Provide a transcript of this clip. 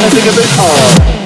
wanna think of it all.